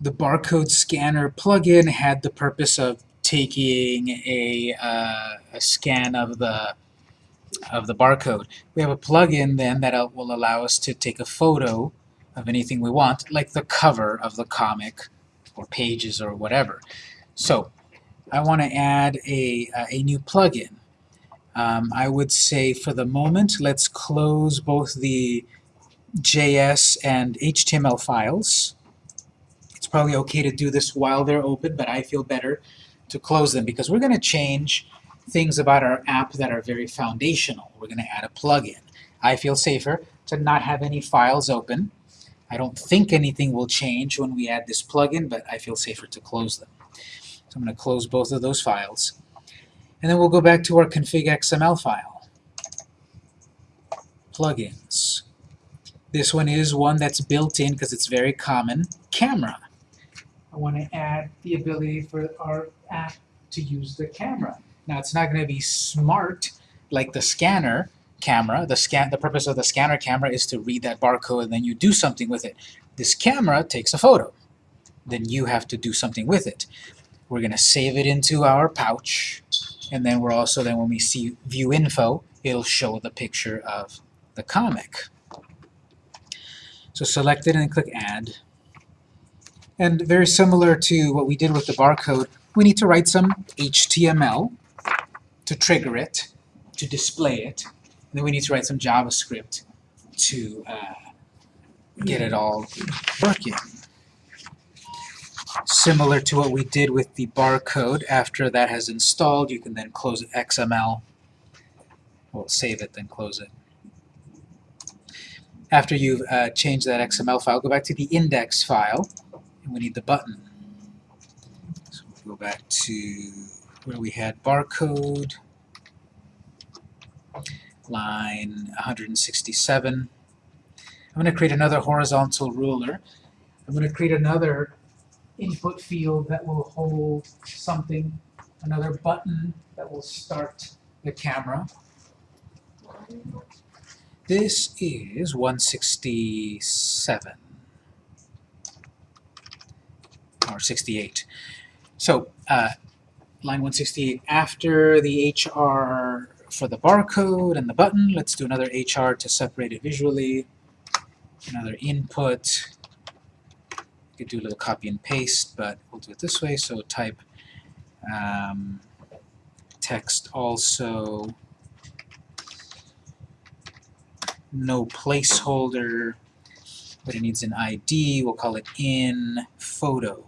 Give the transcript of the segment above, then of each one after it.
the barcode scanner plugin had the purpose of taking a, uh, a scan of the of the barcode. We have a plugin then that will allow us to take a photo of anything we want, like the cover of the comic or pages or whatever. So I want to add a, uh, a new plugin. Um, I would say for the moment, let's close both the JS and HTML files. Probably okay to do this while they're open, but I feel better to close them because we're going to change things about our app that are very foundational. We're going to add a plugin. I feel safer to not have any files open. I don't think anything will change when we add this plugin, but I feel safer to close them. So I'm going to close both of those files. And then we'll go back to our config XML file. Plugins. This one is one that's built in because it's very common. Camera. I want to add the ability for our app to use the camera. Now it's not going to be smart like the scanner camera. The, scan, the purpose of the scanner camera is to read that barcode and then you do something with it. This camera takes a photo. Then you have to do something with it. We're going to save it into our pouch and then we're also, then when we see view info, it'll show the picture of the comic. So select it and click add. And very similar to what we did with the barcode, we need to write some HTML to trigger it, to display it, and then we need to write some JavaScript to uh, get it all working. Similar to what we did with the barcode, after that has installed, you can then close XML. We'll save it, then close it. After you've uh, changed that XML file, go back to the index file, and we need the button. So we'll go back to where we had barcode, line 167. I'm going to create another horizontal ruler. I'm going to create another input field that will hold something, another button that will start the camera. This is 167 or 68. So uh, line 168 after the HR for the barcode and the button. Let's do another HR to separate it visually. Another input. You could do a little copy and paste, but we'll do it this way. So type um, text also no placeholder, but it needs an ID. We'll call it in photo.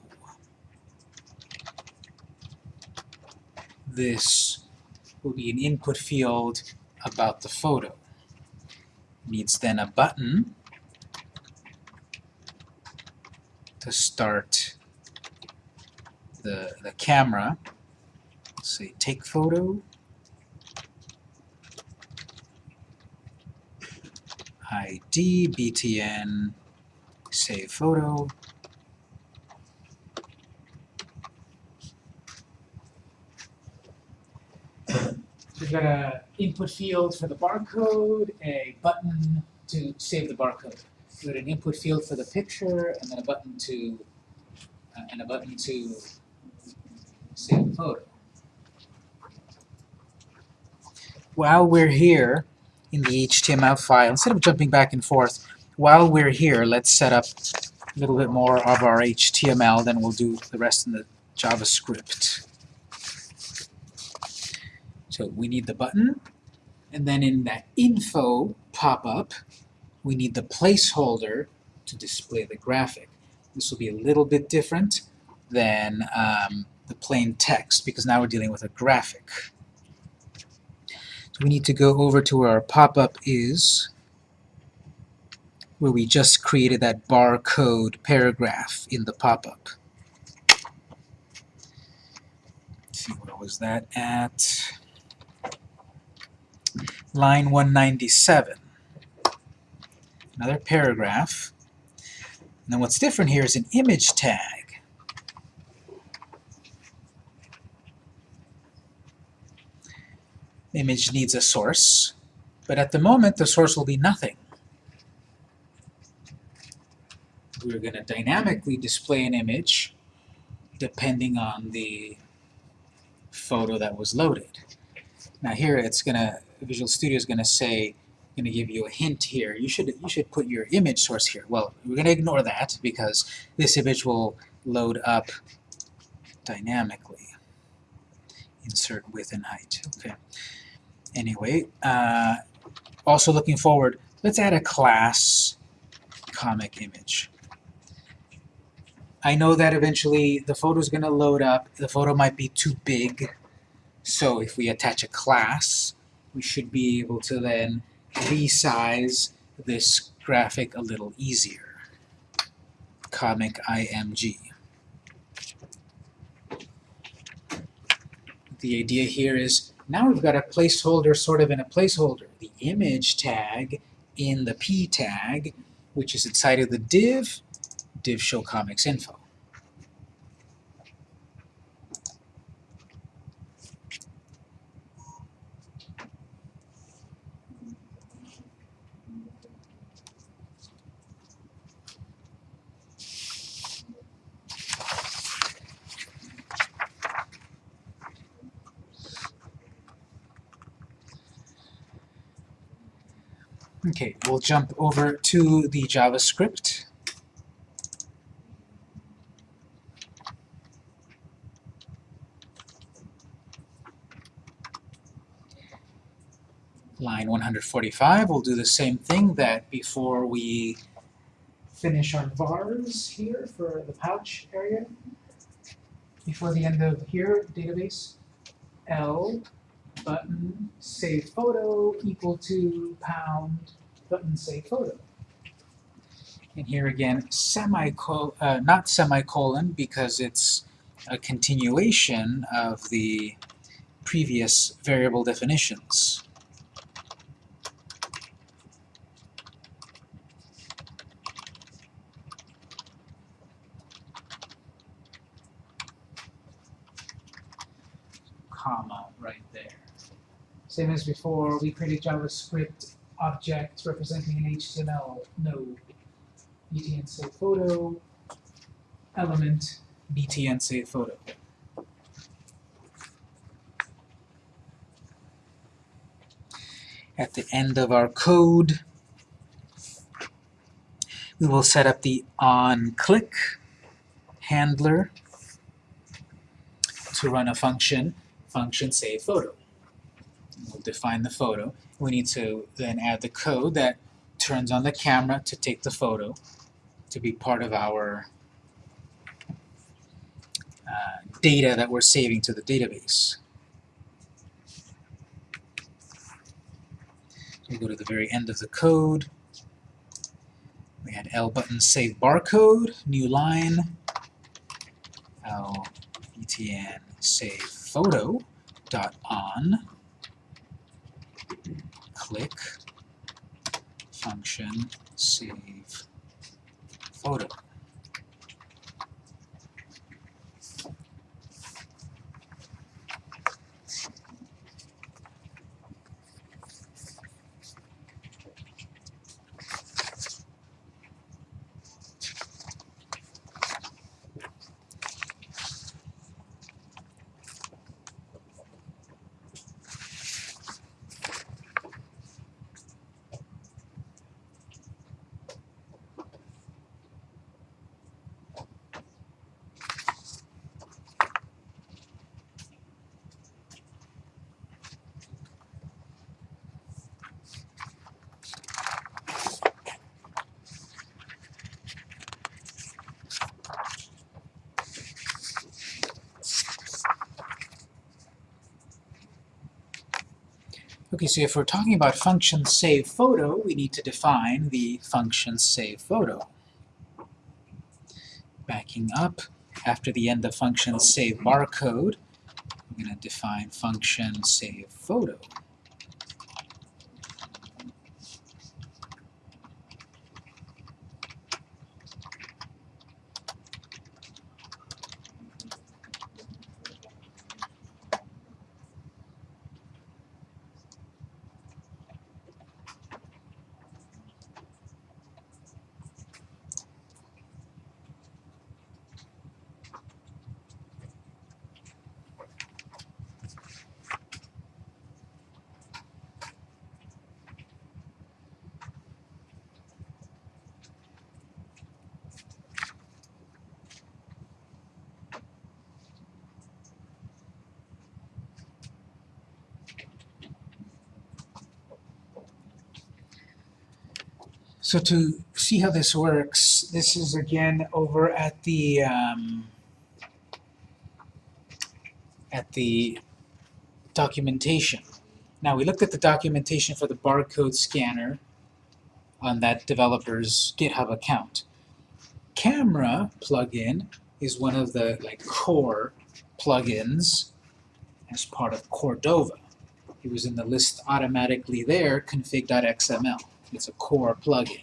This will be an input field about the photo. Needs then a button to start the, the camera. say take photo. ID, BTN, save photo. We've got a input field for the barcode, a button to save the barcode. We've got an input field for the picture, and then a button to uh, and a button to save the photo. While we're here in the HTML file, instead of jumping back and forth, while we're here, let's set up a little bit more of our HTML, then we'll do the rest in the JavaScript. So we need the button, and then in that info pop-up, we need the placeholder to display the graphic. This will be a little bit different than um, the plain text, because now we're dealing with a graphic. So we need to go over to where our pop-up is, where we just created that barcode paragraph in the pop-up. see, where was that at? Line 197. Another paragraph. Then what's different here is an image tag. Image needs a source, but at the moment the source will be nothing. we're going to dynamically display an image depending on the photo that was loaded. Now here it's going to, Visual Studio is going to say, going to give you a hint here. You should, you should put your image source here. Well, we're going to ignore that because this image will load up dynamically. Insert width and height. Okay. Anyway, uh, also looking forward, let's add a class comic image. I know that eventually the photo is going to load up. The photo might be too big. So if we attach a class, we should be able to then resize this graphic a little easier. Comic IMG. The idea here is now we've got a placeholder sort of in a placeholder. The image tag in the p tag, which is inside of the div, div show comics info. Okay, we'll jump over to the JavaScript. Line 145, we'll do the same thing that before we finish our vars here for the pouch area. Before the end of here, database, L button save photo equal to pound button save photo. And here again, semicolon, uh, not semicolon because it's a continuation of the previous variable definitions. Comma right there. Same as before, we created JavaScript object representing an HTML node. btn save photo, element, btn save photo. At the end of our code, we will set up the onClick handler to run a function, function save photo. We'll define the photo. We need to then add the code that turns on the camera to take the photo to be part of our uh, data that we're saving to the database. We go to the very end of the code. We had L button save barcode, new line, L btn save photo dot on click function save photo. So if we're talking about function save photo, we need to define the function save photo. Backing up, after the end of function save barcode, I'm going to define function save photo. So to see how this works, this is again over at the um, at the documentation. Now we looked at the documentation for the barcode scanner on that developer's GitHub account. Camera plugin is one of the like core plugins as part of Cordova. It was in the list automatically there, config.xml. It's a core plugin.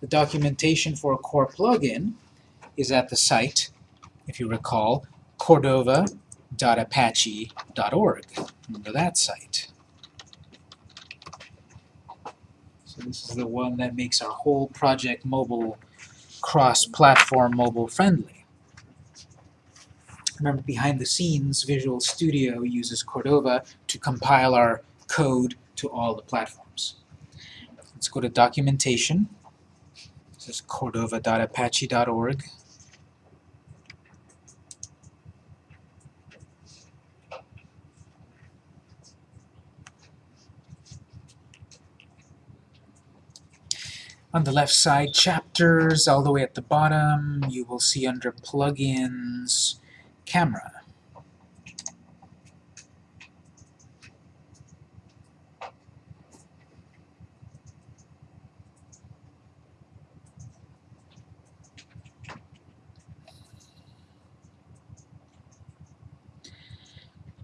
The documentation for a core plugin is at the site, if you recall, cordova.apache.org. Remember that site. So this is the one that makes our whole project mobile, cross-platform mobile friendly. Remember, behind the scenes, Visual Studio uses Cordova to compile our code to all the platforms. Let's go to documentation. This is cordova.apache.org. On the left side, chapters, all the way at the bottom, you will see under plugins, camera.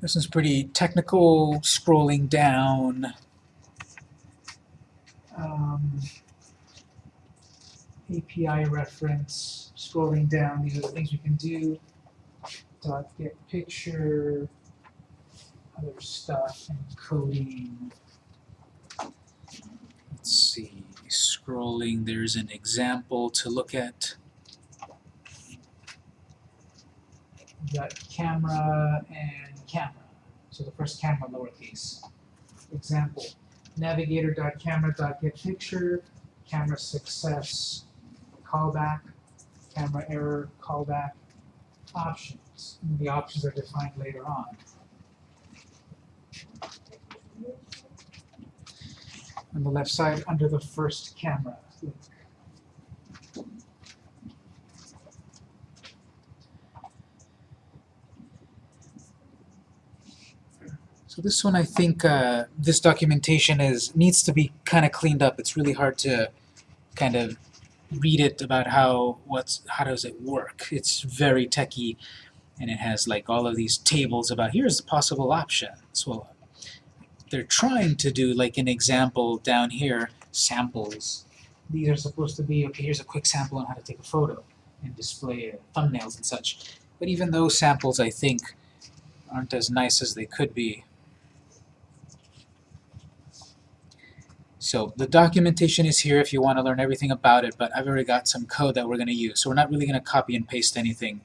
This is pretty technical, scrolling down. Um, API reference, scrolling down, these are the things we can do. Dot get picture, other stuff, encoding. Let's see, scrolling, there's an example to look at. Got camera and camera. So the first camera lowercase. Example, navigator.camera.getPicture, camera success, callback, camera error, callback, options. And the options are defined later on. On the left side, under the first camera So this one, I think, uh, this documentation is needs to be kind of cleaned up. It's really hard to kind of read it about how what's how does it work. It's very techy, and it has like all of these tables about here's the possible options. Well, they're trying to do like an example down here, samples. These are supposed to be okay. Here's a quick sample on how to take a photo and display uh, thumbnails and such. But even those samples, I think, aren't as nice as they could be. So the documentation is here if you want to learn everything about it, but I've already got some code that we're going to use. So we're not really going to copy and paste anything.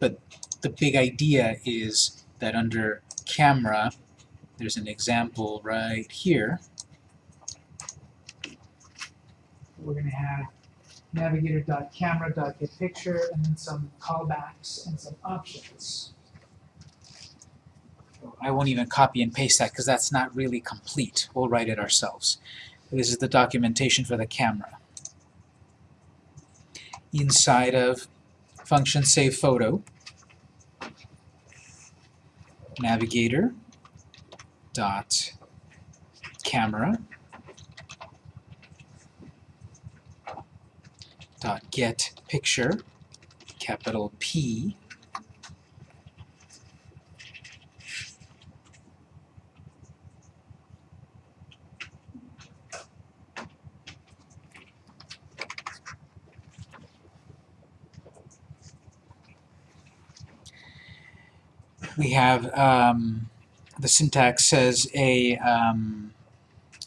But the big idea is that under camera, there's an example right here. We're going to have navigator.camera.getPicture and then some callbacks and some options. I won't even copy and paste that because that's not really complete. We'll write it ourselves. This is the documentation for the camera. Inside of function save photo, navigator dot camera dot get picture capital P we have um, the syntax says a um,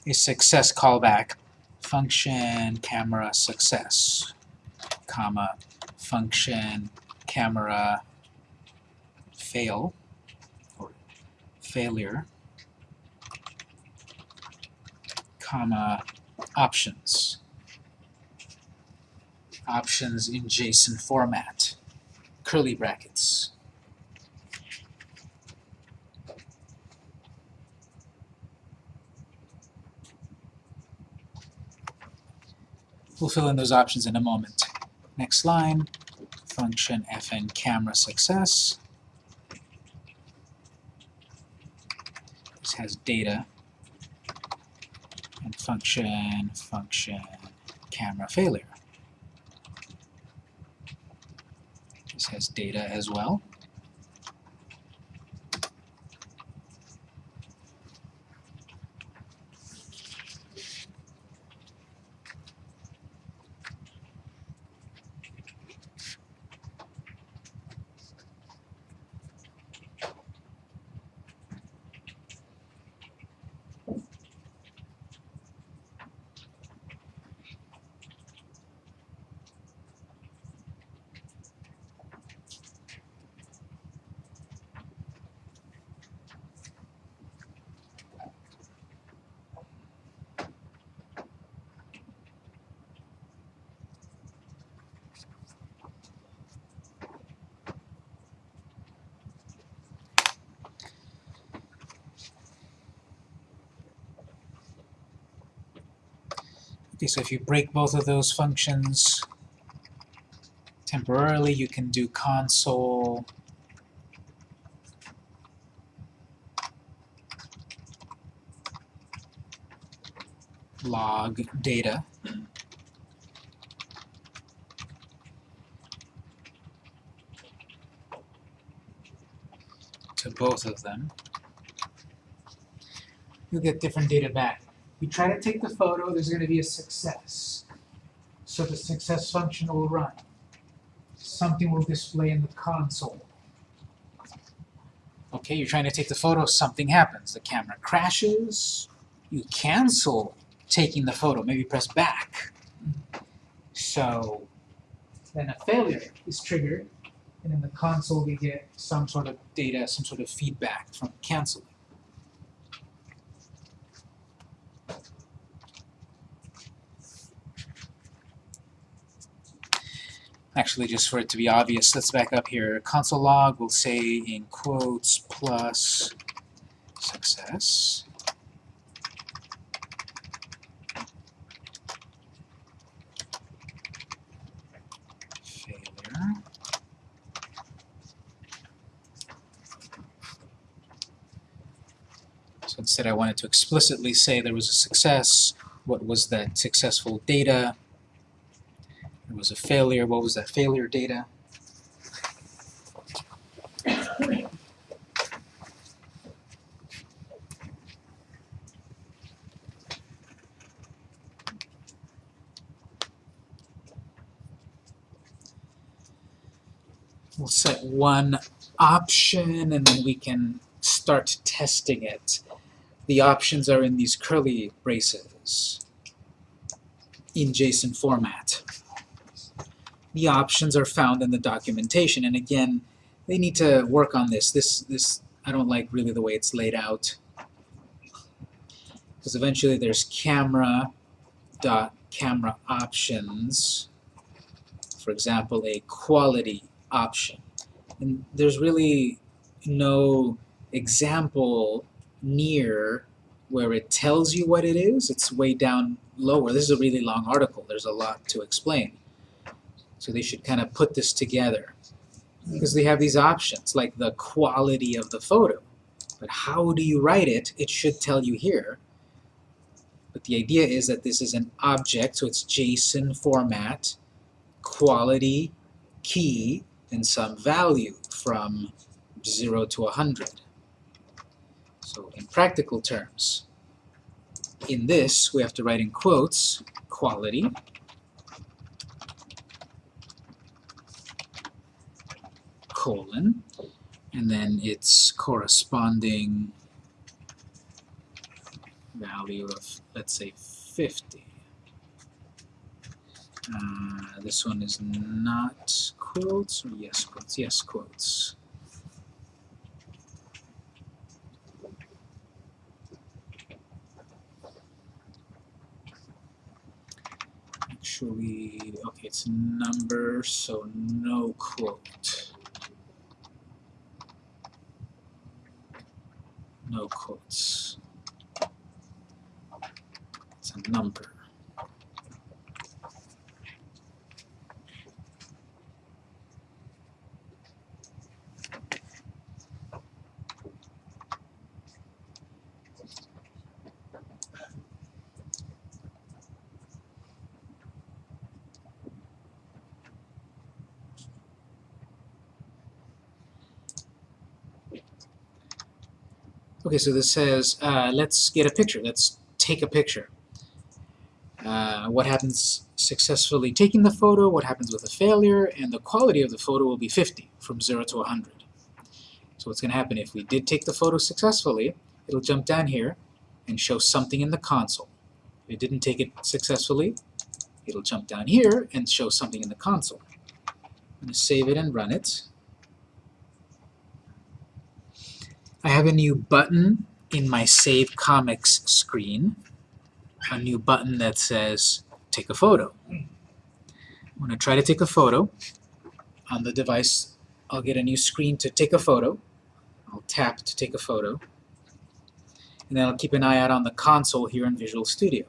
a success callback. Function camera success comma function camera fail or failure comma options. Options in JSON format. Curly brackets We'll fill in those options in a moment. Next line, function fn camera success. This has data and function, function, camera failure. This has data as well. Okay, so if you break both of those functions temporarily, you can do console log data. to both of them. You'll get different data back. You try to take the photo, there's going to be a success. So the success function will run. Something will display in the console. Okay, you're trying to take the photo, something happens. The camera crashes, you cancel taking the photo, maybe press back. So then a failure is triggered, and in the console we get some sort of data, some sort of feedback from canceling. Actually, just for it to be obvious, let's back up here. Console log will say in quotes plus success. So instead I wanted to explicitly say there was a success, what was that successful data, there was a failure. What was that failure data? We'll set one option and then we can start testing it. The options are in these curly braces in JSON format the options are found in the documentation. And again, they need to work on this. This, this I don't like really the way it's laid out. Because eventually there's camera dot camera options. For example, a quality option. And there's really no example near where it tells you what it is. It's way down lower. This is a really long article. There's a lot to explain. So they should kind of put this together. Because they have these options, like the quality of the photo. But how do you write it? It should tell you here. But the idea is that this is an object, so it's JSON format, quality, key, and some value from 0 to 100. So in practical terms, in this, we have to write in quotes, quality, colon, and then its corresponding value of, let's say, 50. Uh, this one is not quotes or yes quotes? Yes quotes. Actually, okay, it's number, so no quote. No quotes. It's a number. Okay, so this says, uh, let's get a picture. Let's take a picture. Uh, what happens successfully taking the photo, what happens with a failure, and the quality of the photo will be 50 from 0 to 100. So what's going to happen if we did take the photo successfully, it'll jump down here and show something in the console. If it didn't take it successfully, it'll jump down here and show something in the console. I'm going to save it and run it. I have a new button in my Save Comics screen, a new button that says take a photo. I'm going to try to take a photo. On the device, I'll get a new screen to take a photo. I'll tap to take a photo. And then I'll keep an eye out on the console here in Visual Studio.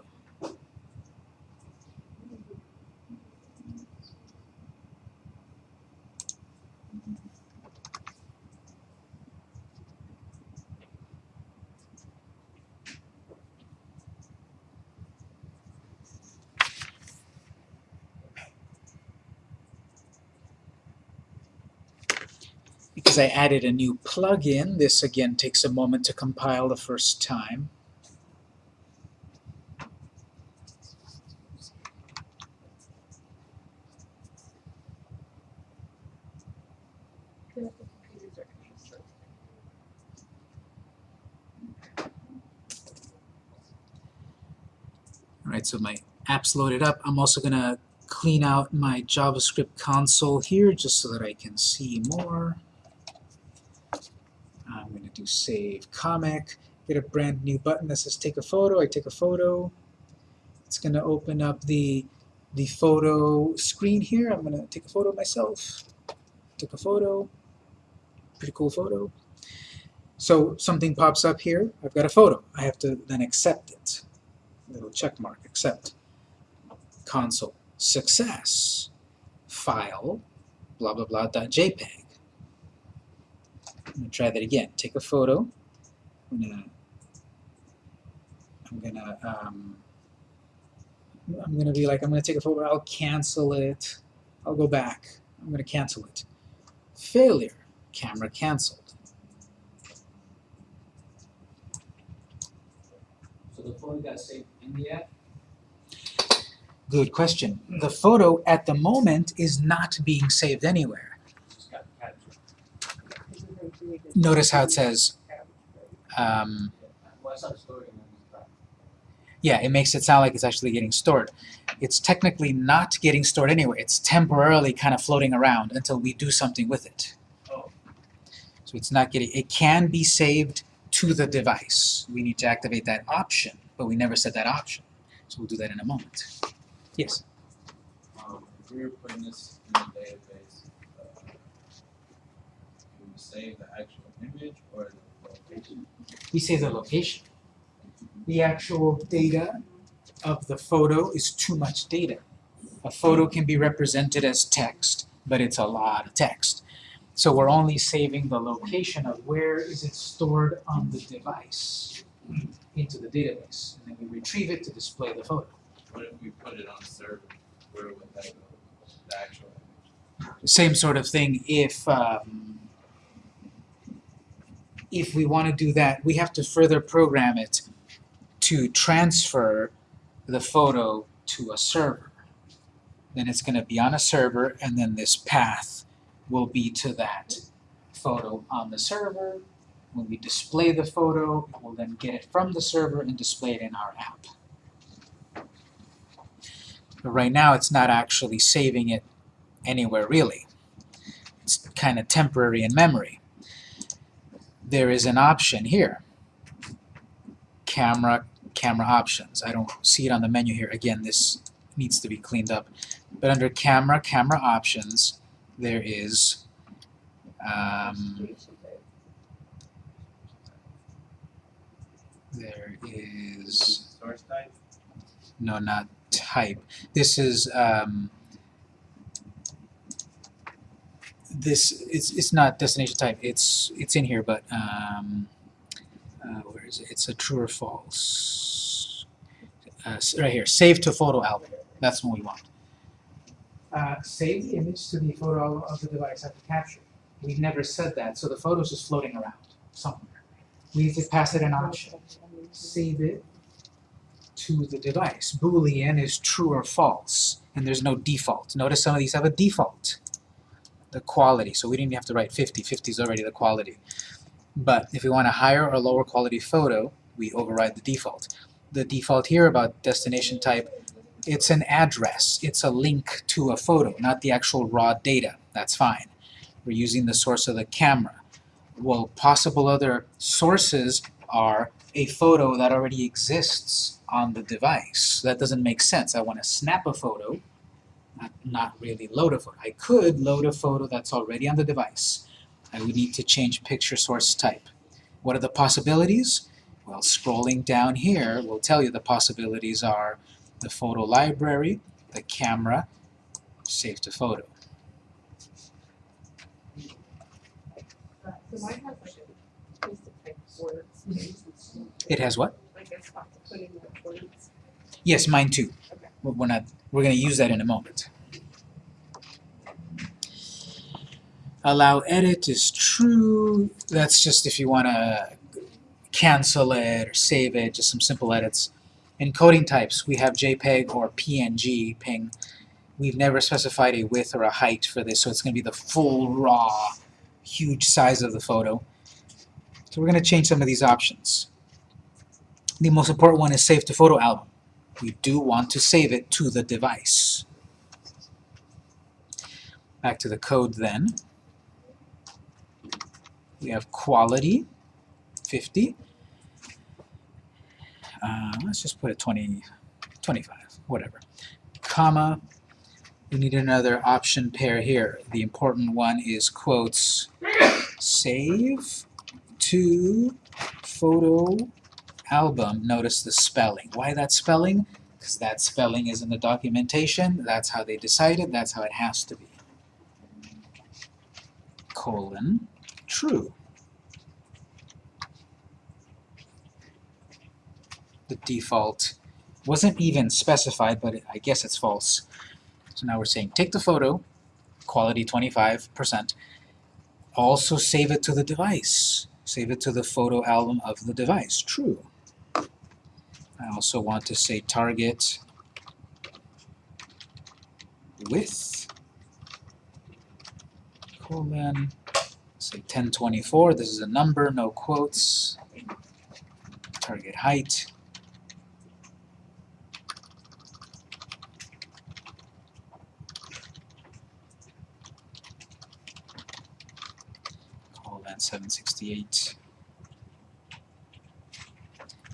Because I added a new plugin, this again takes a moment to compile the first time. Alright, so my app's loaded up. I'm also going to clean out my JavaScript console here just so that I can see more. Do save comic, get a brand new button that says take a photo. I take a photo. It's going to open up the, the photo screen here. I'm going to take a photo of myself. Took a photo. Pretty cool photo. So something pops up here. I've got a photo. I have to then accept it. Little check mark, accept. Console, success. File, blah blah blah dot JPEG. I'm gonna try that again. Take a photo. I'm gonna I'm gonna um, I'm gonna be like I'm gonna take a photo. I'll cancel it. I'll go back. I'm gonna cancel it. Failure. Camera canceled. So the photo got saved in the app? Good question. The photo at the moment is not being saved anywhere. Just got captured. Notice how it says, um, yeah, it makes it sound like it's actually getting stored. It's technically not getting stored anywhere. It's temporarily kind of floating around until we do something with it. So it's not getting, it can be saved to the device. We need to activate that option, but we never set that option. So we'll do that in a moment. Yes? Um, if we were putting this in the database, uh, we save the actual or the location? We save the location. The actual data of the photo is too much data. A photo can be represented as text, but it's a lot of text. So we're only saving the location of where is it stored on the device into the database. And then we retrieve it to display the photo. What if we put it on a server? Where would that go? The actual image? Same sort of thing if um, if we want to do that, we have to further program it to transfer the photo to a server. Then it's going to be on a server, and then this path will be to that photo on the server. When we display the photo, we'll then get it from the server and display it in our app. But right now, it's not actually saving it anywhere really. It's kind of temporary in memory. There is an option here. Camera, camera options. I don't see it on the menu here. Again, this needs to be cleaned up. But under camera, camera options, there is um, there is no, not type. This is um, this. It's it's not destination type. It's it's in here, but um, uh, where is it? It's a true or false. Uh, right here. Save to photo album. That's what we want. Uh, save the image to the photo album of the device after capture. We've never said that, so the photo's just floating around somewhere. we need to pass it an option. Save it to the device. Boolean is true or false, and there's no default. Notice some of these have a default. The quality, so we didn't have to write 50. 50 is already the quality. But if we want a higher or lower quality photo, we override the default. The default here about destination type, it's an address. It's a link to a photo, not the actual raw data. That's fine. We're using the source of the camera. Well, possible other sources are a photo that already exists on the device. That doesn't make sense. I want to snap a photo, not, not really load a photo. I could load a photo that's already on the device. I would need to change picture source type. What are the possibilities? Well, scrolling down here will tell you the possibilities are the photo library, the camera, save to photo. So has like a place to type words, It has what? like a spot to put in the words. Yes, mine too. Okay. We're not, we're gonna use that in a moment. Allow edit is true. That's just if you wanna cancel it or save it, just some simple edits. Encoding types, we have JPEG or PNG ping. We've never specified a width or a height for this, so it's gonna be the full raw, huge size of the photo. So we're gonna change some of these options. The most important one is save to photo album we do want to save it to the device. Back to the code then. We have quality, 50. Uh, let's just put it 20, 25, whatever. Comma, we need another option pair here. The important one is quotes save to photo album, notice the spelling. Why that spelling? Because that spelling is in the documentation, that's how they decided, that's how it has to be. Colon, true. The default wasn't even specified, but I guess it's false. So now we're saying take the photo, quality 25%, also save it to the device. Save it to the photo album of the device, true. I also want to say target width colon say 1024 this is a number no quotes. Target height. Colon 768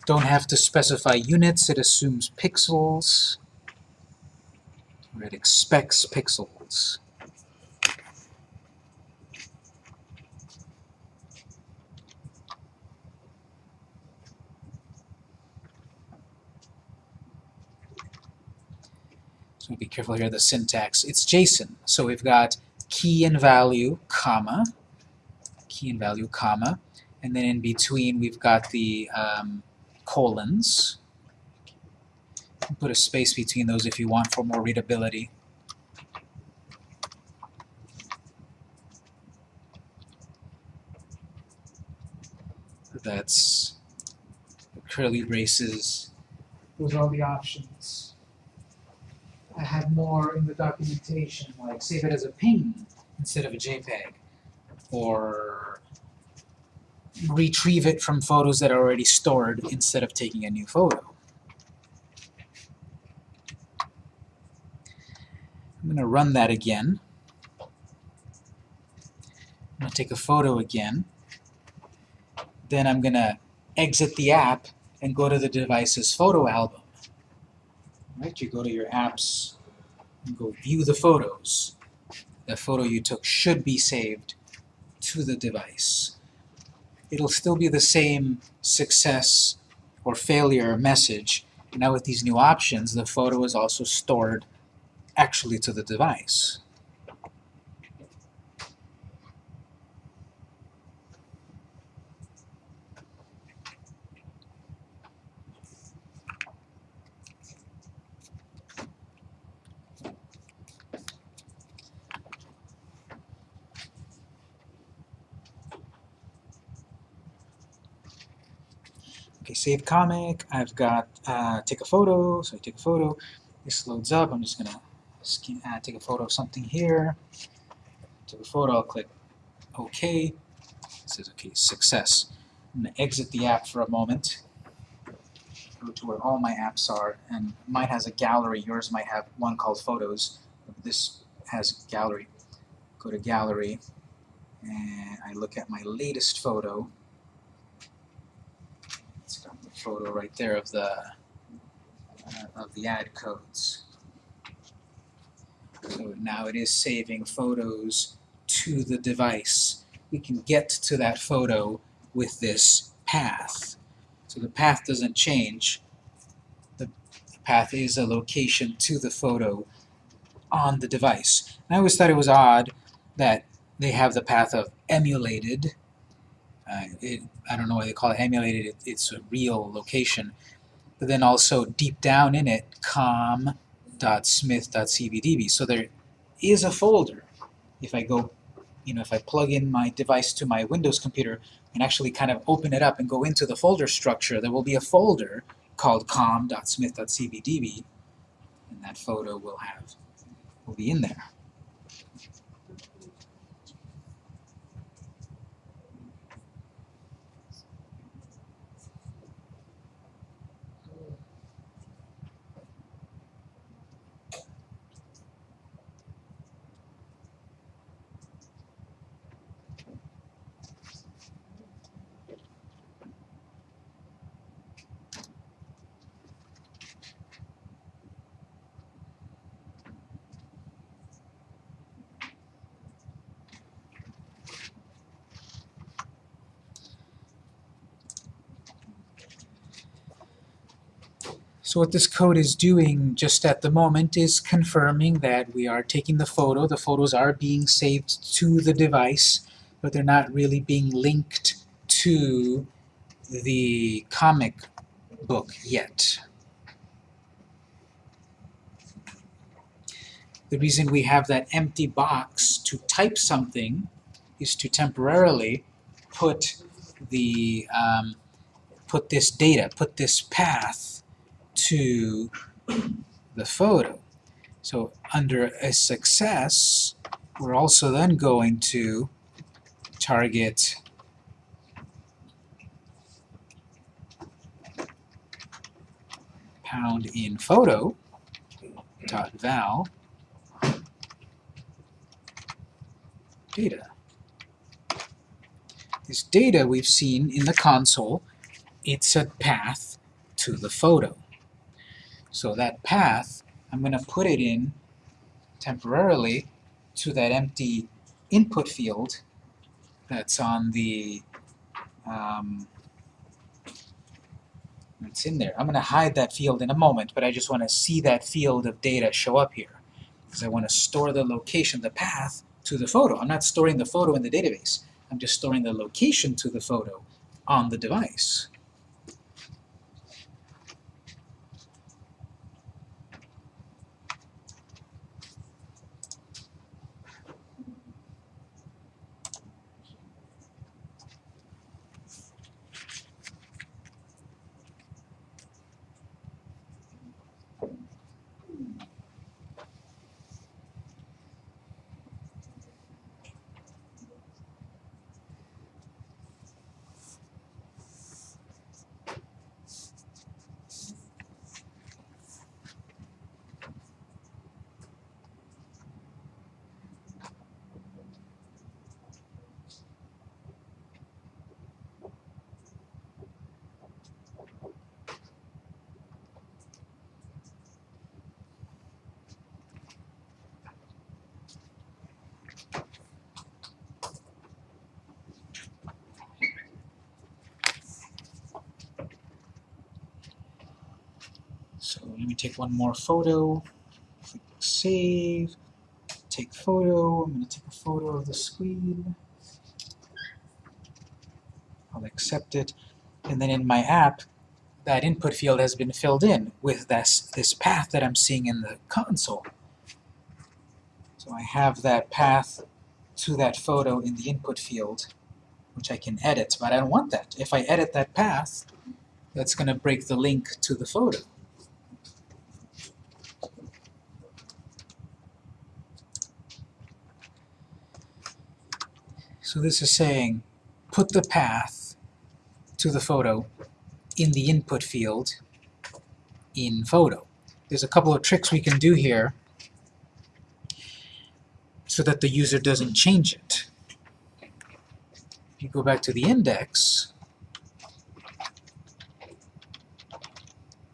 don't have to specify units, it assumes pixels, or it expects pixels. So be careful here, the syntax. It's JSON, so we've got key and value, comma, key and value, comma, and then in between we've got the um, colons. Put a space between those if you want for more readability. That's curly braces. Those are all the options. I have more in the documentation, like save it as a ping instead of a JPEG, or retrieve it from photos that are already stored instead of taking a new photo. I'm going to run that again. I'm going to take a photo again. Then I'm going to exit the app and go to the device's photo album. Right? You go to your apps and go view the photos. The photo you took should be saved to the device it'll still be the same success or failure message. Now with these new options, the photo is also stored actually to the device. Okay, save comic. I've got uh, take a photo. So I take a photo. This loads up. I'm just gonna uh, take a photo of something here. Take a photo. I'll click OK. It says OK, success. I'm gonna exit the app for a moment. Go to where all my apps are, and mine has a gallery. Yours might have one called Photos. This has gallery. Go to gallery, and I look at my latest photo. Photo right there of the uh, of the ad codes. So now it is saving photos to the device. We can get to that photo with this path. So the path doesn't change. The path is a location to the photo on the device. And I always thought it was odd that they have the path of emulated. Uh, it, I don't know why they call it emulated, it, it's a real location. But then also deep down in it, com.smith.cbdb. So there is a folder. If I go, you know, if I plug in my device to my Windows computer and actually kind of open it up and go into the folder structure, there will be a folder called com.smith.cbdb, and that photo will have will be in there. So what this code is doing just at the moment is confirming that we are taking the photo, the photos are being saved to the device, but they're not really being linked to the comic book yet. The reason we have that empty box to type something is to temporarily put the um, put this data, put this path to the photo. So under a success, we're also then going to target pound in photo dot val data. This data we've seen in the console, it's a path to the photo. So that path, I'm going to put it in temporarily to that empty input field that's on the um, it's in there. I'm going to hide that field in a moment, but I just want to see that field of data show up here. Because I want to store the location, the path, to the photo. I'm not storing the photo in the database. I'm just storing the location to the photo on the device. So let me take one more photo. Click save. Take photo. I'm going to take a photo of the screen. I'll accept it. And then in my app, that input field has been filled in with this, this path that I'm seeing in the console. So I have that path to that photo in the input field, which I can edit, but I don't want that. If I edit that path, that's going to break the link to the photo. So this is saying, put the path to the photo in the input field in photo. There's a couple of tricks we can do here so that the user doesn't change it. If you go back to the index,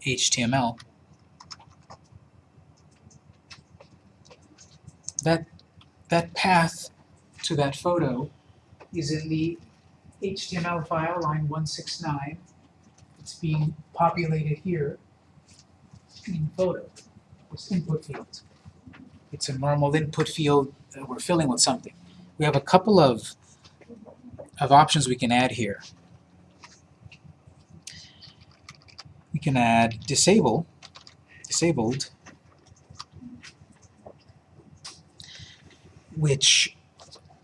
HTML, that, that path to that photo is in the HTML file, line 169. It's being populated here in photo, this input field. It's a normal input field that we're filling with something. We have a couple of, of options we can add here. We can add disable, disabled, which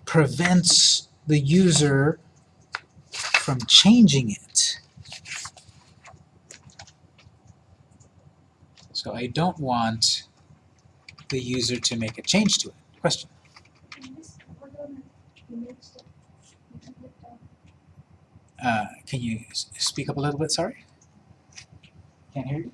prevents the user from changing it. So I don't want the user to make a change to it. Question? Uh, can you speak up a little bit, sorry? Can't hear you?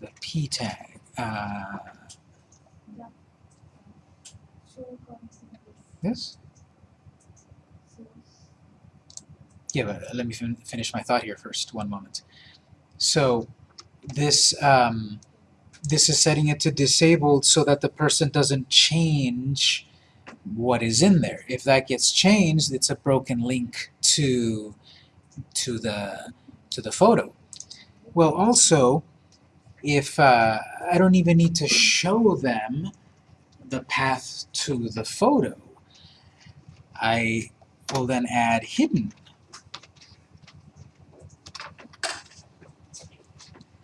The P tag, so just for a second. The p tag. Uh, Show comes in this. this? Yeah, but let me fin finish my thought here first. One moment. So this um, this is setting it to disabled so that the person doesn't change what is in there. If that gets changed, it's a broken link to to the to the photo. Well, also, if uh, I don't even need to show them the path to the photo, I will then add hidden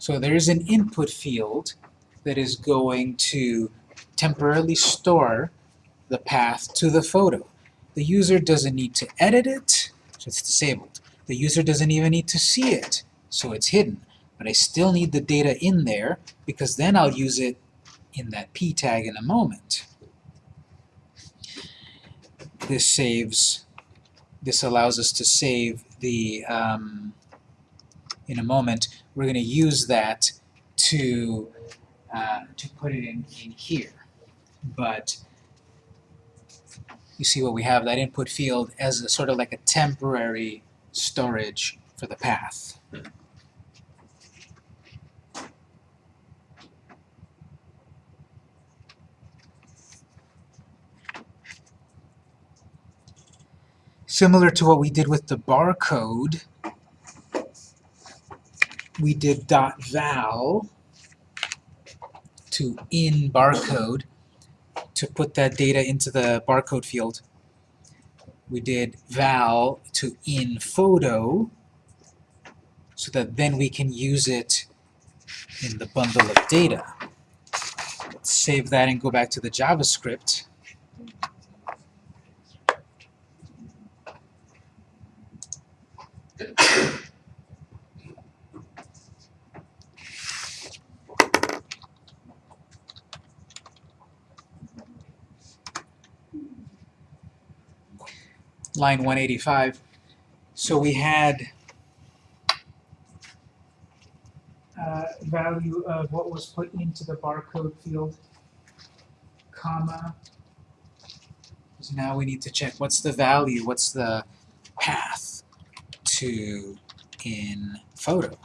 So there is an input field that is going to temporarily store the path to the photo. The user doesn't need to edit it, so it's disabled. The user doesn't even need to see it, so it's hidden. But I still need the data in there because then I'll use it in that p tag in a moment. This saves, this allows us to save the, um, in a moment, we're going to use that to uh, to put it in, in here. But you see what we have, that input field as a sort of like a temporary storage for the path. Similar to what we did with the barcode, we did dot val to in barcode to put that data into the barcode field. We did val to in photo so that then we can use it in the bundle of data. Let's save that and go back to the JavaScript. Line 185. So we had uh, value of what was put into the barcode field, comma. So now we need to check what's the value, what's the path to in photo.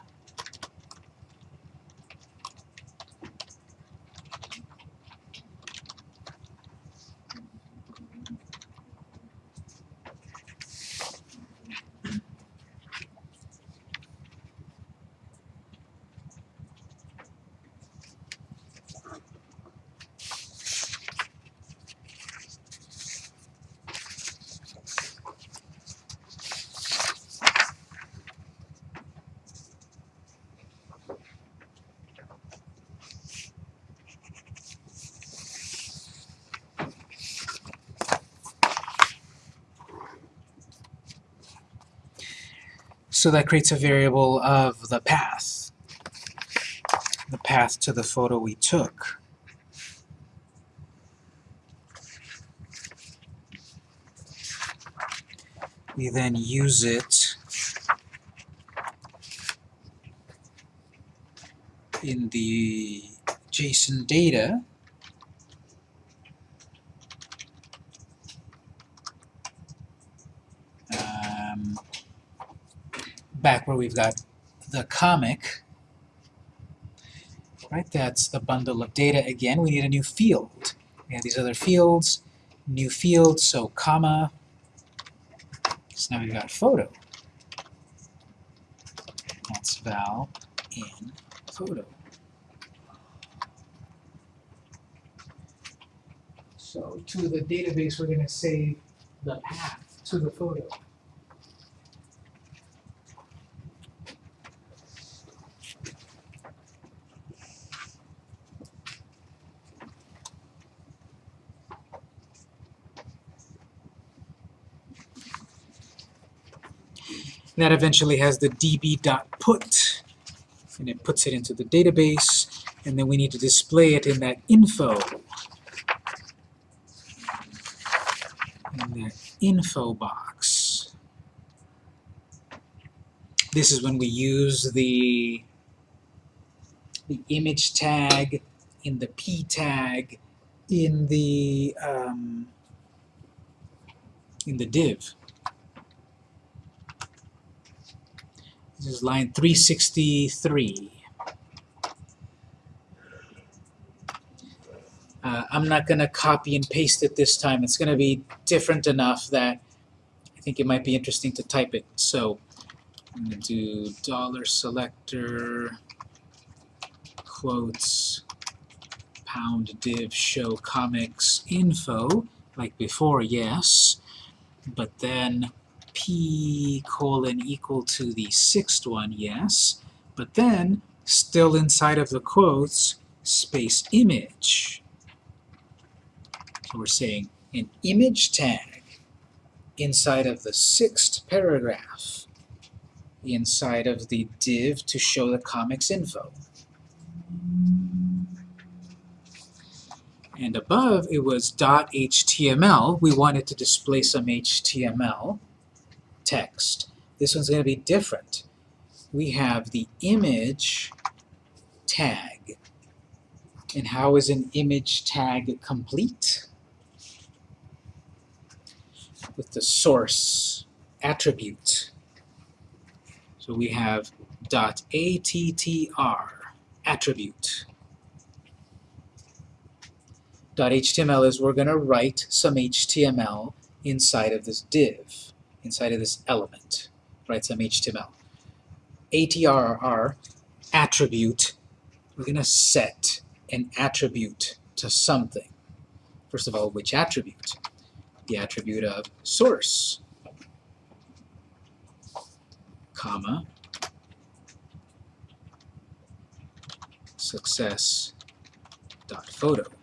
So that creates a variable of the path. The path to the photo we took. We then use it in the JSON data um, back where we've got the comic, right? That's the bundle of data again. We need a new field. We have these other fields, new field, so comma. So now we've got photo. That's val in photo. So to the database, we're going to save the path to the photo. That eventually has the db.put, and it puts it into the database, and then we need to display it in that info. In that info box. This is when we use the, the image tag in the p tag in the um, in the div. This is line 363. Uh, I'm not going to copy and paste it this time. It's going to be different enough that I think it might be interesting to type it. So I'm going to do dollar selector quotes pound div show comics info like before, yes, but then p colon equal to the sixth one, yes, but then still inside of the quotes space image. So we're saying an image tag inside of the sixth paragraph inside of the div to show the comics info. And above it was dot .html. We wanted to display some HTML text. This one's going to be different. We have the image tag. And how is an image tag complete? With the source attribute. So we have dot .attr attribute. .html is we're going to write some HTML inside of this div, inside of this element. Write some HTML. ATRR attribute, we're going to set an attribute to something. First of all, which attribute? The attribute of source, comma, success dot photo.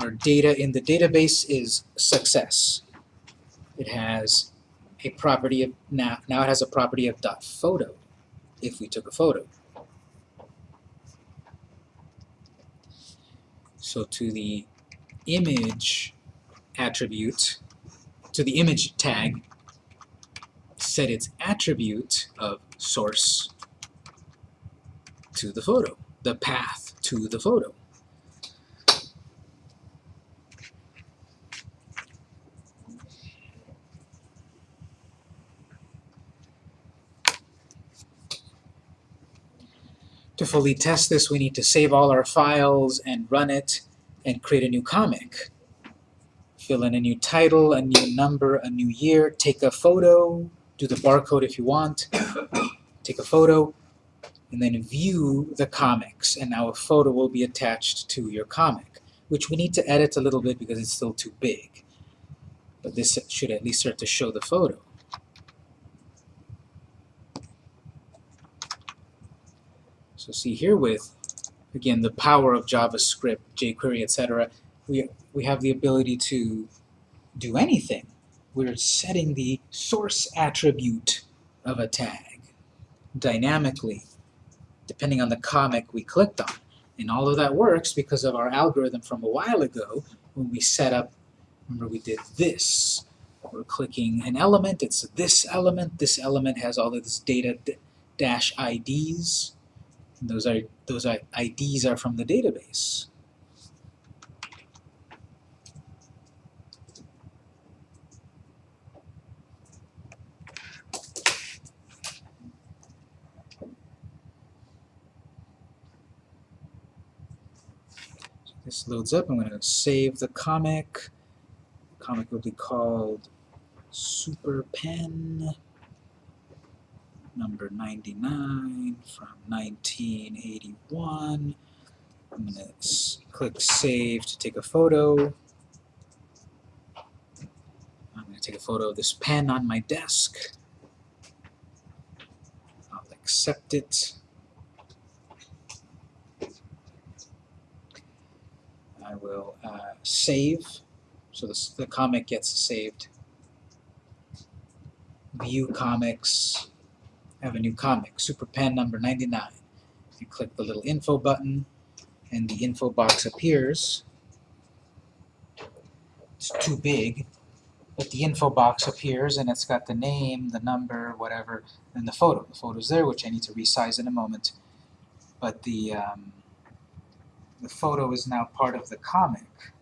Our data in the database is success. It has a property of now now it has a property of dot photo if we took a photo. So to the image attribute, to the image tag, set its attribute of source to the photo, the path to the photo. To fully test this, we need to save all our files and run it and create a new comic. Fill in a new title, a new number, a new year, take a photo, do the barcode if you want, take a photo, and then view the comics. And now a photo will be attached to your comic, which we need to edit a little bit because it's still too big. But this should at least start to show the photo. So see here with, again, the power of JavaScript, jQuery, etc., we, we have the ability to do anything. we're setting the source attribute of a tag dynamically, depending on the comic we clicked on. And all of that works because of our algorithm from a while ago when we set up, remember we did this. We're clicking an element, it's this element, this element has all of this data dash IDs. And those are those are, IDs are from the database. This loads up. I'm going to save the comic. The comic will be called Super Pen number 99 from 1981. I'm going to click Save to take a photo. I'm going to take a photo of this pen on my desk. I'll accept it. I will uh, save, so this, the comic gets saved. View comics, I have a new comic, Super Pen number 99. You click the little info button, and the info box appears. It's too big, but the info box appears, and it's got the name, the number, whatever, and the photo. The photo's there, which I need to resize in a moment. But the um, the photo is now part of the comic.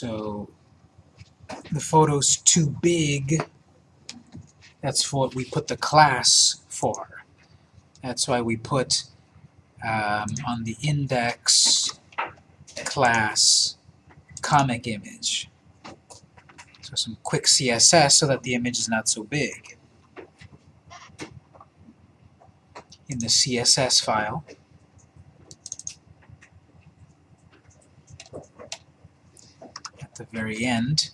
So the photo's too big. That's what we put the class for. That's why we put um, on the index class comic image. So some quick CSS so that the image is not so big. In the CSS file, the very end,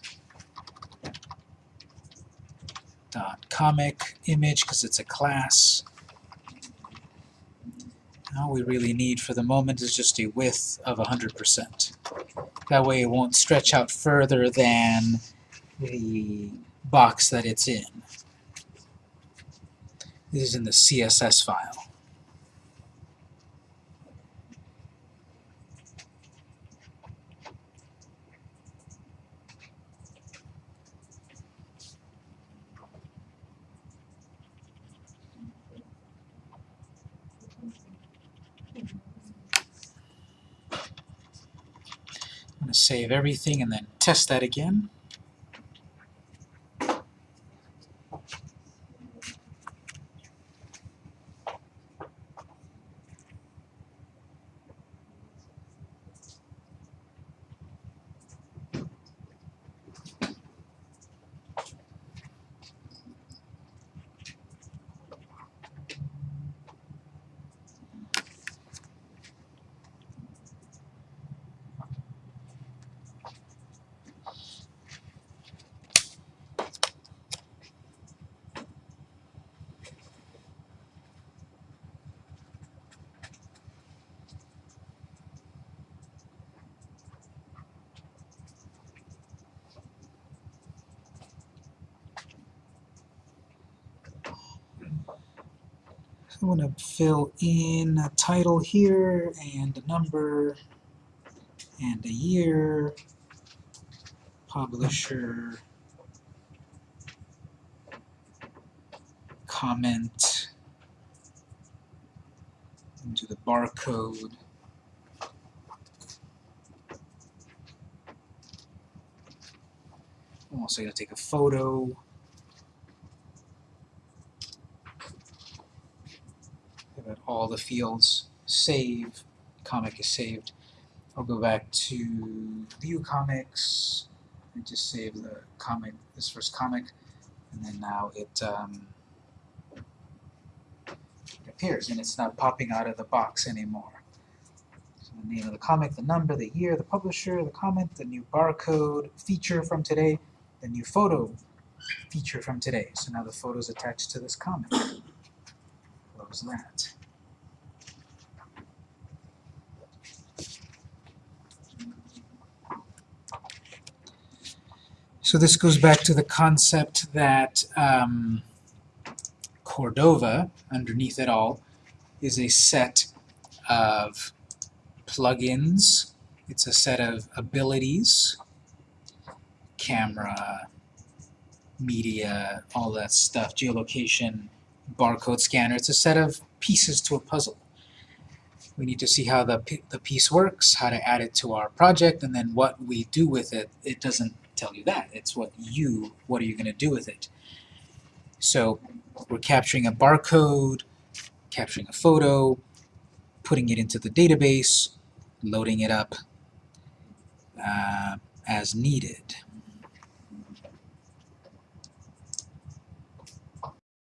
dot comic image because it's a class. All we really need for the moment is just a width of 100%. That way it won't stretch out further than the box that it's in. This is in the CSS file. Save everything and then test that again. I'm going to fill in a title here and a number and a year, publisher, comment, into the barcode. I'm also going to take a photo. Got all the fields save, comic is saved. I'll go back to view comics and just save the comic, this first comic, and then now it, um, it appears and it's not popping out of the box anymore. So the name of the comic, the number, the year, the publisher, the comment, the new barcode feature from today, the new photo feature from today. So now the photo is attached to this comment. Close that. So this goes back to the concept that um, Cordova, underneath it all, is a set of plugins. It's a set of abilities, camera, media, all that stuff, geolocation, barcode scanner. It's a set of pieces to a puzzle. We need to see how the, the piece works, how to add it to our project, and then what we do with it. It doesn't tell you that. It's what you, what are you going to do with it? So we're capturing a barcode, capturing a photo, putting it into the database, loading it up uh, as needed.